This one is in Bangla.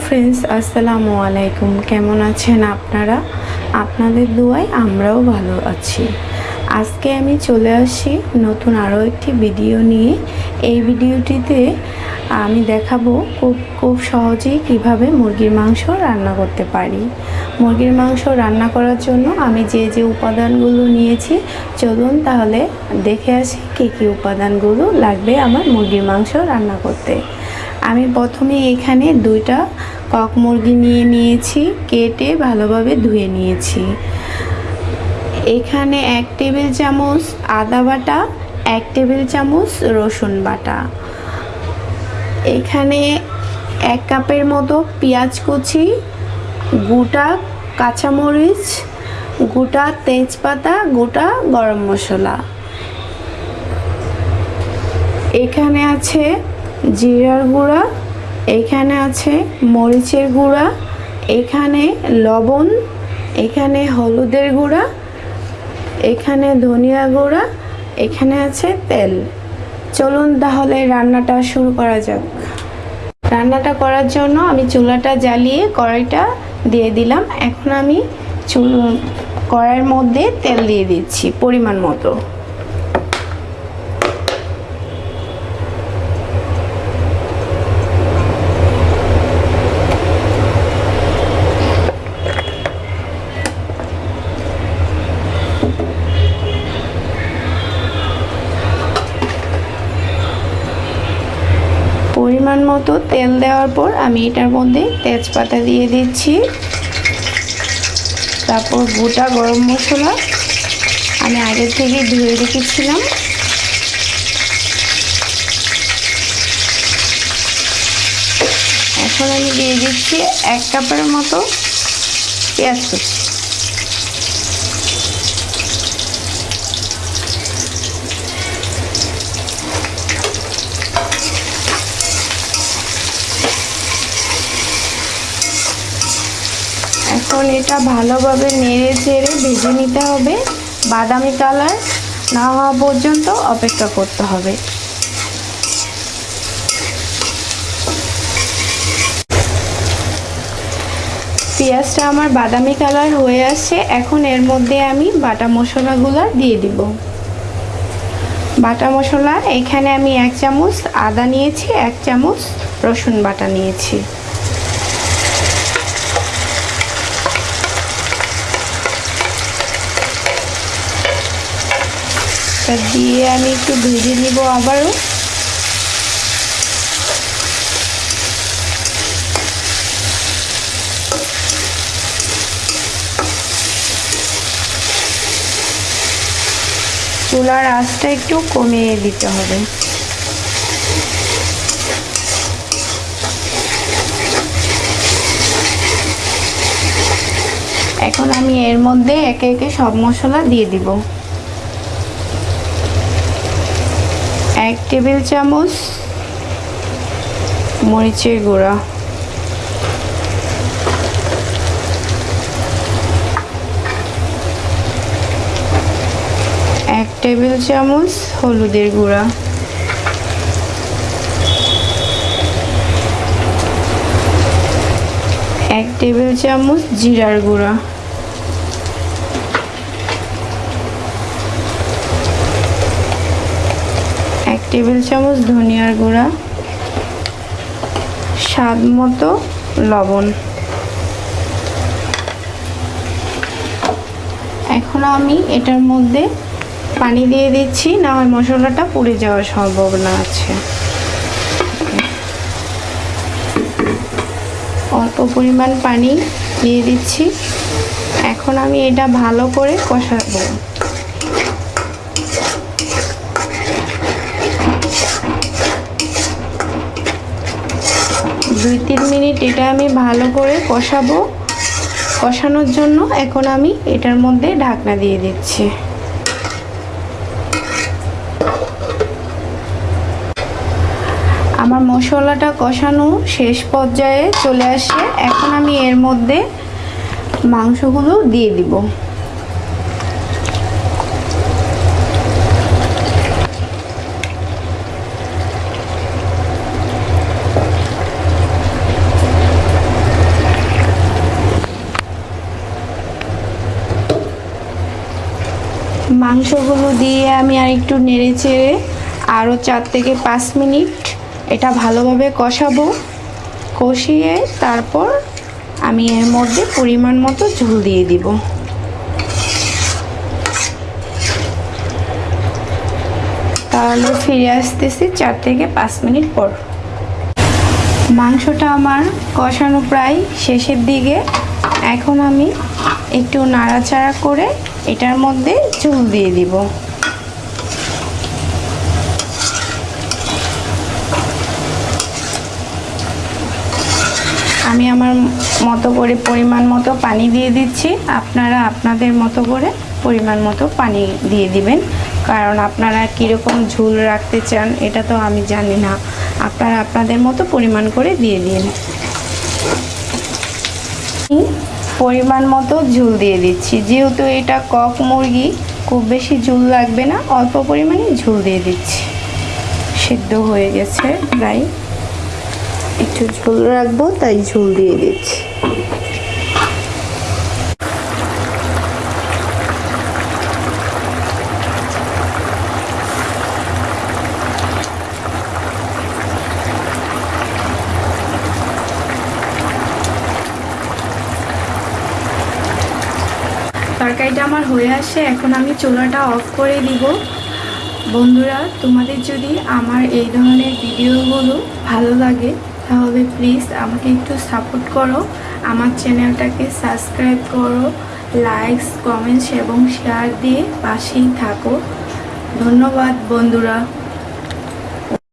ফ্রেন্ডস আসসালামু আলাইকুম। কেমন আছেন আপনারা? আপনাদের দোয়ায় আমরাও ভালো আছি। আজকে আমি চলে আসি নতুন আরও একটি ভিডিও নিয়ে। এই ভিডিওটিতে আমি দেখাবো খুব খুব সহজেই কীভাবে মুরগির মাংস রান্না করতে পারি। মুরগির মাংস রান্না করার জন্য আমি যে যে উপাদানগুলো নিয়েছি, চলুন তাহলে দেখে আসি কী কী উপাদানগুলো লাগবে আমার মুরগির মাংস রান্না করতে। আমি প্রথমে এখানে দুইটা কক মুরগি নিয়ে নিয়েছি, কেটে ভালোভাবে ধুয়ে নিয়েছি। এখানে এক টেবিল চামচ আদা বাটা, এক টেবিল চামচ রসুন বাটা। এখানে এক কাপের মতো পেঁয়াজ কুচি, গোটা কাঁচামরিচ, গোটা তেজপাতা, গোটা গরম মশলা। এখানে আছে জিরার গুঁড়া, এখানে আছে মরিচের গুঁড়া, এখানে লবণ, এখানে হলুদের গুঁড়া, এখানে ধনিয়া গুঁড়া, এখানে আছে তেল। চলুন তাহলে রান্নাটা শুরু করা যাক। রান্নাটা করার জন্য আমি চুলাটা জ্বালিয়ে কড়াইটা দিয়ে দিলাম। এখন আমি চুল কড়াইয়ের মধ্যে তেল দিয়ে দিচ্ছি পরিমাণ মতো পরিমাণ মতো তেল দেওয়ার পর আমি এটার মধ্যে তেজপাতা দিয়ে দিচ্ছি। তারপর গোটা গরম মশলা আমি আগে থেকে ধুয়ে রেখেছিলাম। এখন আমি দিয়ে দিচ্ছি এক কাপের মতো পেঁয়াজ কুচি। এখন এটা ভালোভাবে নেড়ে চেড়ে ভেজে নিতে হবে। বাদামি কালার না হওয়া পর্যন্ত অপেক্ষা করতে হবে। পেঁয়াজটা আমার বাদামি কালার হয়ে আসছে। এখন এর মধ্যে আমি বাটা মশলাগুলো দিয়ে দিব। বাটা মশলা, এখানে আমি এক চামচ আদা নিয়েছি, এক চামচ রসুন বাটা নিয়েছি। দিয়ে আমি একটু ভেজে নিব আবারও। চুলার আঁচটা একটু কমিয়ে দিতে হবে। এখন আমি এর মধ্যে একে একে সব মশলা দিয়ে দিব। এক টেবিল চামচ মরিচের গুঁড়া। এক টেবিল চামচ হলুদের গুঁড়া। এক টেবিল চামচ জিরার গুঁড়া। এক টেবিল চামচ ধনিয়ার গুঁড়া, স্বাদ মতো লবণ। এখন আমি এটার মধ্যে পানি দিয়ে দিচ্ছি, না হয় মশলাটা পুড়ে যাওয়ার সম্ভাবনা আছে। অল্প পরিমাণ পানি দিয়ে দিচ্ছি। এখন আমি এটা ভালো করে কষাবো। দুই তিন মিনিট এটা আমি ভালো করে কষাবো। কষানোর জন্য এখন আমি এটার মধ্যে ঢাকনা দিয়ে দিচ্ছি। আমার মশলাটা কষানো শেষ পর্যায়ে চলে আসে। এখন আমি এর মধ্যে মাংসগুলো দিয়ে দিব। মাংসগুলো দিয়ে আমি আর একটু নেড়ে চেড়ে আরও চার থেকে পাঁচ মিনিট এটা ভালোভাবে কষাবো। কষিয়ে তারপর আমি এর মধ্যে পরিমাণ মতো ঝোল দিয়ে দিব। তাহলে ফিরে আসতেছি চার থেকে পাঁচ মিনিট পর। মাংসটা আমার কষানো প্রায় শেষের দিকে। এখন আমি একটু নাড়াচাড়া করে এটার মধ্যে চুল দিয়ে দিব। আমি আমার মতো করে পরিমাণ মতো পানি দিয়ে দিচ্ছি। আপনারা আপনাদের মতো করে পরিমাণ মতো পানি দিয়ে দিবেন। কারণ আপনারা কীরকম ঝুল রাখতে চান, এটা তো আমি জানি না। আপনারা আপনাদের মতো পরিমাণ করে দিয়ে দিন। পরিমাণ মতো ঝুল দিয়ে দিচ্ছি। যেহেতু এটা কক মুরগি, খুব বেশি ঝুল লাগবে না, অল্প পরিমাণে ঝুল দিয়ে দিচ্ছি। সিদ্ধ হয়ে গেছে, প্রায় একটু ঝুল রাখব, তাই ঝুল দিয়ে দিচ্ছি। তরকারিটা আমার হয়ে আসে, এখন আমি চুলাটা অফ করে দিব। বন্ধুরা, তোমাদের যদি আমার এই ধরনের ভিডিওগুলো ভালো লাগে, তাহলে প্লিজ আমাকে একটু সাপোর্ট করো। আমার চ্যানেলটাকে সাবস্ক্রাইব করো লাইকস কমেন্টস এবং শেয়ার দিয়ে পাশেই থাকো। ধন্যবাদ, বন্ধুরা।